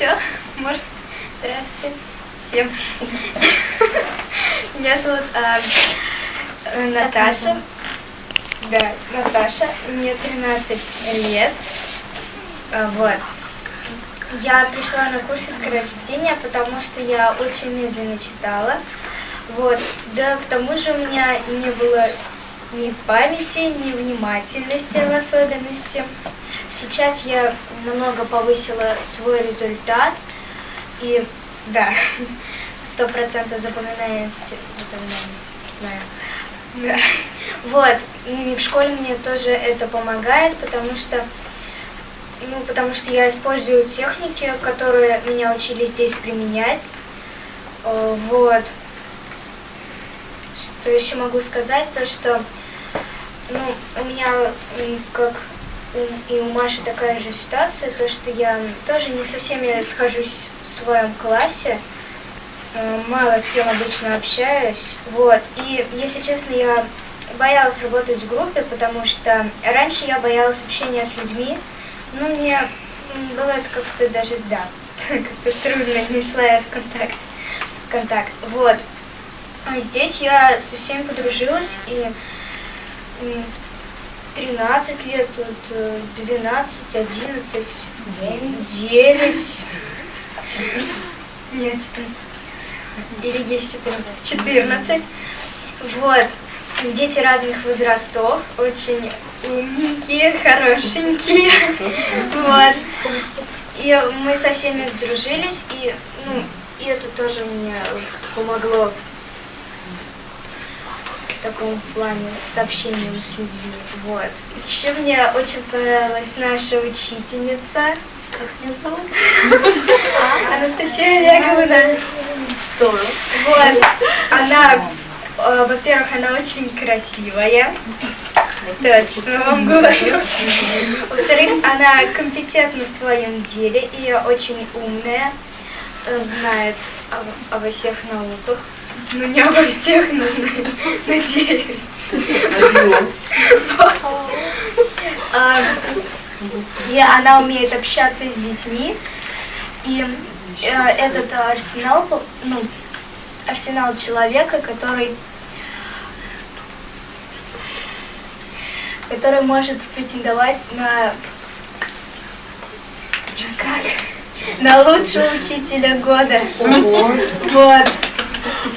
все, может, здравствуйте всем. Меня зовут э, Наташа. Да, Наташа, мне 13 лет. А, вот. Я пришла на курсы скорочтения, потому что я очень медленно читала. Вот. Да, к тому же у меня не было ни памяти, ни внимательности в особенности. Сейчас я намного повысила свой результат. И да, сто процентов запоминаемости, запоминаемости, знаю. Да. Вот, и в школе мне тоже это помогает, потому что ну, потому что я использую техники, которые меня учили здесь применять. Вот. Что еще могу сказать, то что ну, у меня как и у Маши такая же ситуация, то что я тоже не со всеми схожусь в своем классе, э, мало с кем обычно общаюсь, вот, и, если честно, я боялась работать в группе, потому что раньше я боялась общения с людьми, ну, мне было это как-то даже, да, как-то трудно, не шла я с контакт, контакт, вот. А здесь я со всеми подружилась, и 13 лет, тут 12, 11, 9, 9. Нет, 14. Или есть 14. 14. Вот. Дети разных возрастов, очень умненькие, хорошенькие. Вот. И мы со всеми сдружились, и, ну, и это тоже мне помогло в таком плане с общением с людьми. Вот. Еще мне очень понравилась наша учительница. Как ее зовут? Анастасия Олеговна. Вот. Она, э, во-первых, она очень красивая. Точно вам говорю. Во-вторых, она компетентна в своем деле и очень умная, э, знает обо всех науках. Ну, не обо всех, но надеюсь. А, и она умеет общаться с детьми. И э, этот арсенал, ну, арсенал человека, который который может претендовать на как? На лучшего учителя года. Вот.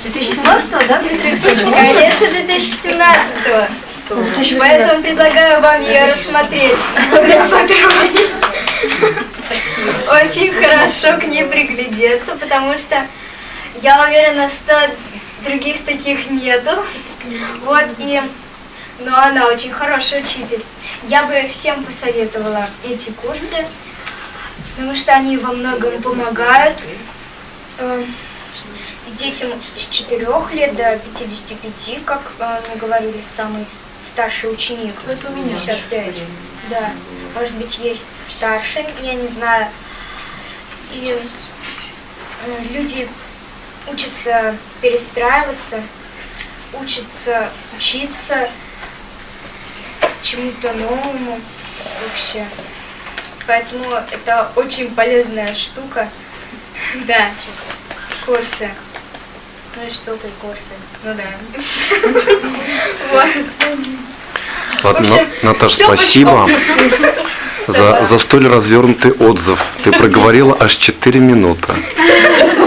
2017 да, Дмитрий Конечно, 2017 -го. Поэтому предлагаю вам ее рассмотреть Очень хорошо к ней приглядеться, потому что я уверена, что других таких нету. Вот, и... Но она очень хороший учитель. Я бы всем посоветовала эти курсы, потому что они во многом помогают. Детям с 4 лет до 55, как э, мы говорили, самый старший ученик. Это у меня 55. Да. Может быть, есть старший, я не знаю. И э, люди учатся перестраиваться, учатся учиться чему-то новому вообще. Поэтому это очень полезная штука. Да, курсы. Ну и что ты курсы? Ну да. Вот. Ладно, Наташа, спасибо за, за столь развернутый отзыв. Ты проговорила аж 4 минуты.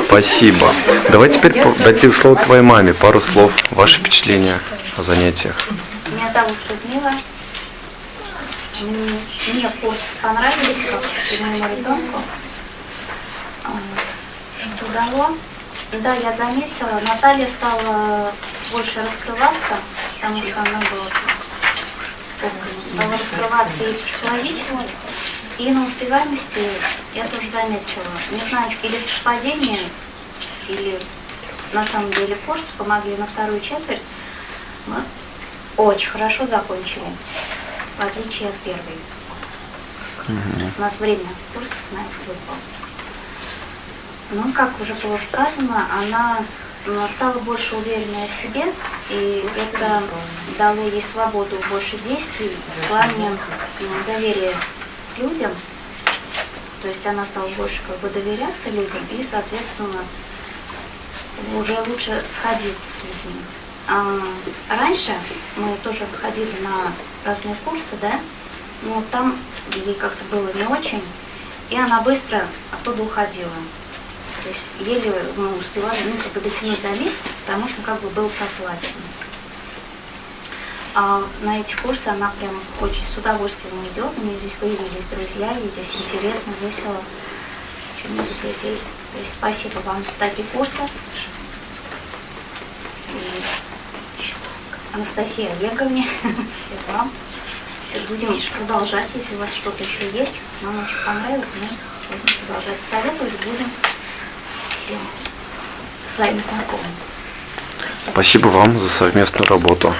Спасибо. Давай теперь дадим слово твоей маме. Пару слов, ваши впечатления о занятиях. Меня зовут Людмила. Мне курс понравились, как моему ребенку. Что дало? Да, я заметила, Наталья стала больше раскрываться, потому что она была стала раскрываться и психологически, и на успеваемости я тоже заметила. Не знаю, или совпадение, или на самом деле курсы помогли на вторую четверть. Мы очень хорошо закончили, в отличие от первой. То есть у нас время курсов на это выпало. Ну, как уже было сказано, она стала больше уверенной в себе, и это дало ей свободу больше действий в плане доверия к людям. То есть она стала больше как бы доверяться людям и, соответственно, уже лучше сходиться с людьми. А, раньше мы тоже ходили на разные курсы, да, но там ей как-то было не очень, и она быстро оттуда уходила. То есть еле мы успевали ну, как бы дотянуть до месяца, потому что как бы был проплачен. А на эти курсы она прям очень с удовольствием идет. У нее здесь появились друзья, ей здесь интересно, весело. Очень много друзей. То есть спасибо вам за такие курсы. И Анастасии Олеговне, всем вам. Все будем продолжать, если у вас что-то еще есть. Нам очень понравилось, мы будем продолжать советовать, будем всем своим знакомым. Спасибо. Спасибо вам за совместную работу.